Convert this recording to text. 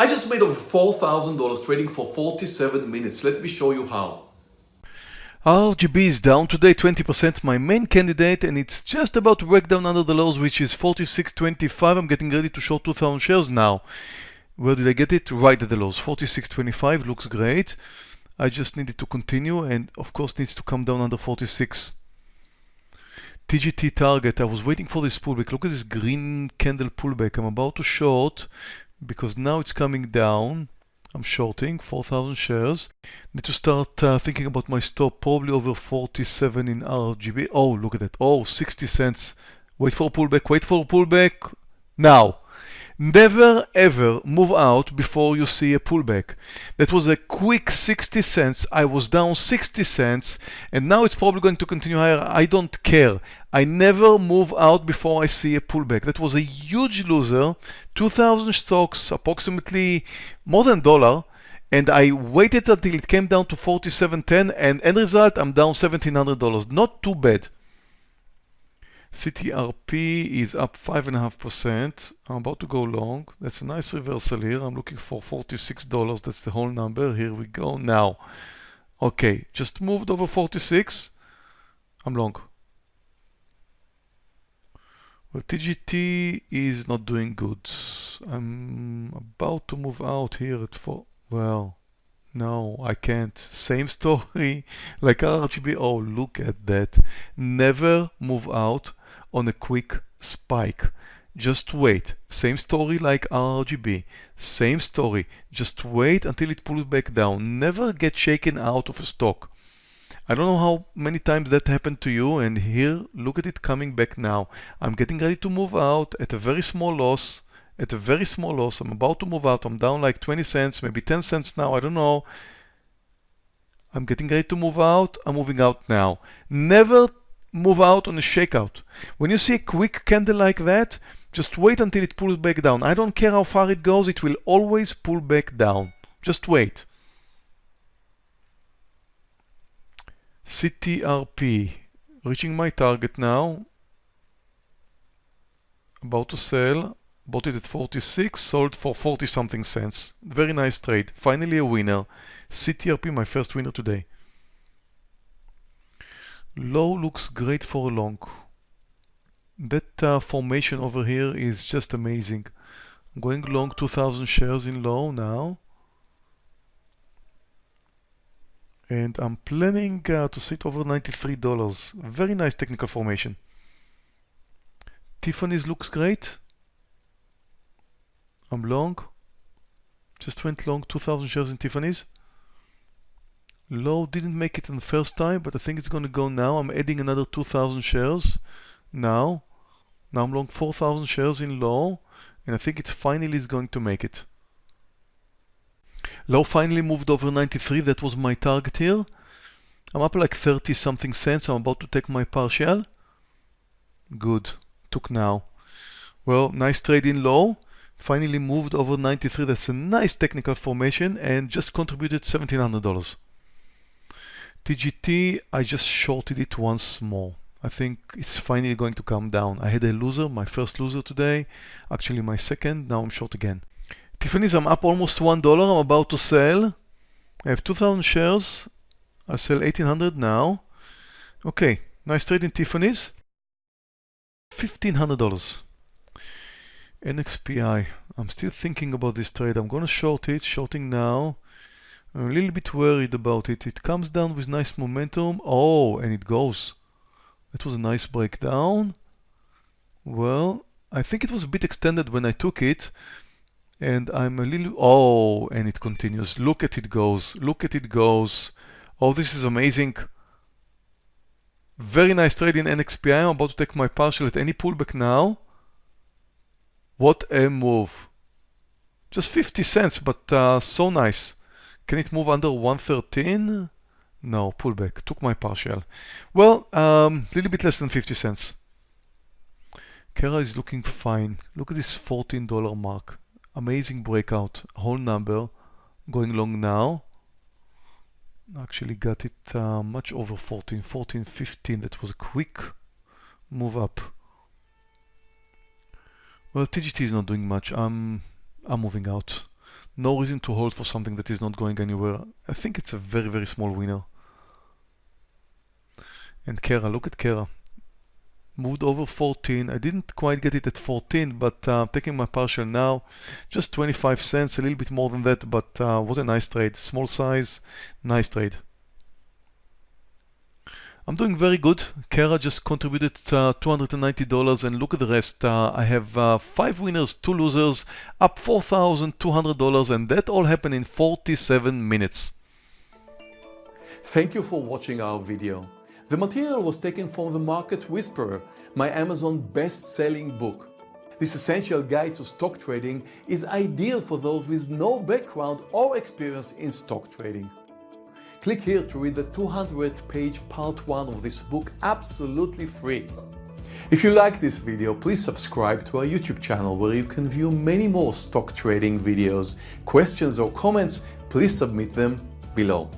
I just made over $4,000 trading for 47 minutes. Let me show you how. RGB is down today 20%, my main candidate, and it's just about to break down under the lows, which is 46.25. I'm getting ready to short 2,000 shares now. Where did I get it? Right at the lows. 46.25 looks great. I just needed to continue, and of course needs to come down under 46. TGT target, I was waiting for this pullback. Look at this green candle pullback. I'm about to short because now it's coming down. I'm shorting 4,000 shares. Need to start uh, thinking about my stop, probably over 47 in RGB. Oh, look at that. Oh, 60 cents. Wait for a pullback, wait for a pullback. Now. Never ever move out before you see a pullback. That was a quick 60 cents. I was down 60 cents and now it's probably going to continue higher. I don't care. I never move out before I see a pullback. That was a huge loser. 2,000 stocks, approximately more than dollar. And I waited until it came down to 47.10 and end result, I'm down $1,700. Not too bad. CTRP is up 5.5%. I'm about to go long. That's a nice reversal here. I'm looking for $46. That's the whole number. Here we go. Now, okay, just moved over 46. I'm long. Well, TGT is not doing good. I'm about to move out here at 4. Well, no, I can't. Same story like RGB. Oh, look at that. Never move out on a quick spike. Just wait. Same story like RGB. Same story. Just wait until it pulls back down. Never get shaken out of a stock. I don't know how many times that happened to you and here look at it coming back now. I'm getting ready to move out at a very small loss. At a very small loss. I'm about to move out. I'm down like 20 cents, maybe 10 cents now. I don't know. I'm getting ready to move out. I'm moving out now. Never move out on a shakeout. When you see a quick candle like that, just wait until it pulls back down. I don't care how far it goes, it will always pull back down. Just wait. CTRP, reaching my target now. About to sell, bought it at 46, sold for 40 something cents. Very nice trade, finally a winner. CTRP, my first winner today. Low looks great for long. That uh, formation over here is just amazing. I'm going long 2000 shares in low now. And I'm planning uh, to sit over $93. Very nice technical formation. Tiffany's looks great. I'm long. Just went long 2000 shares in Tiffany's. Low didn't make it in the first time, but I think it's going to go now. I'm adding another 2,000 shares now. Now I'm long 4,000 shares in low, and I think it finally is going to make it. Low finally moved over 93. That was my target here. I'm up like 30 something cents. I'm about to take my partial. Good. Took now. Well, nice trade in low. Finally moved over 93. That's a nice technical formation and just contributed $1,700. TGT, I just shorted it once more. I think it's finally going to come down. I had a loser, my first loser today, actually my second, now I'm short again. Tiffany's, I'm up almost $1, I'm about to sell. I have 2,000 shares, I'll sell 1,800 now. Okay, nice trade in Tiffany's. $1,500. NXPI, I'm still thinking about this trade. I'm gonna short it, shorting now. I'm a little bit worried about it. It comes down with nice momentum. Oh, and it goes. That was a nice breakdown. Well, I think it was a bit extended when I took it. And I'm a little... Oh, and it continues. Look at it goes. Look at it goes. Oh, this is amazing. Very nice trade in NXPI. I'm about to take my partial at any pullback now. What a move. Just 50 cents, but uh, so nice. Can it move under 113? No, pullback. Took my partial. Well, a um, little bit less than 50 cents. Kara is looking fine. Look at this $14 mark. Amazing breakout. Whole number. Going long now. Actually got it uh, much over 14, 14, 15. That was a quick move up. Well, TGT is not doing much. I'm, I'm moving out. No reason to hold for something that is not going anywhere. I think it's a very, very small winner. And Kara, look at Kara. Moved over 14. I didn't quite get it at 14, but uh, taking my partial now. Just 25 cents, a little bit more than that, but uh, what a nice trade. Small size, nice trade. I'm doing very good. Kara just contributed uh, $290 and look at the rest. Uh, I have uh, 5 winners, 2 losers, up $4,200 and that all happened in 47 minutes. Thank you for watching our video. The material was taken from The Market Whisperer, my Amazon best-selling book. This essential guide to stock trading is ideal for those with no background or experience in stock trading. Click here to read the 200 page part 1 of this book absolutely free. If you like this video, please subscribe to our YouTube channel where you can view many more stock trading videos. Questions or comments, please submit them below.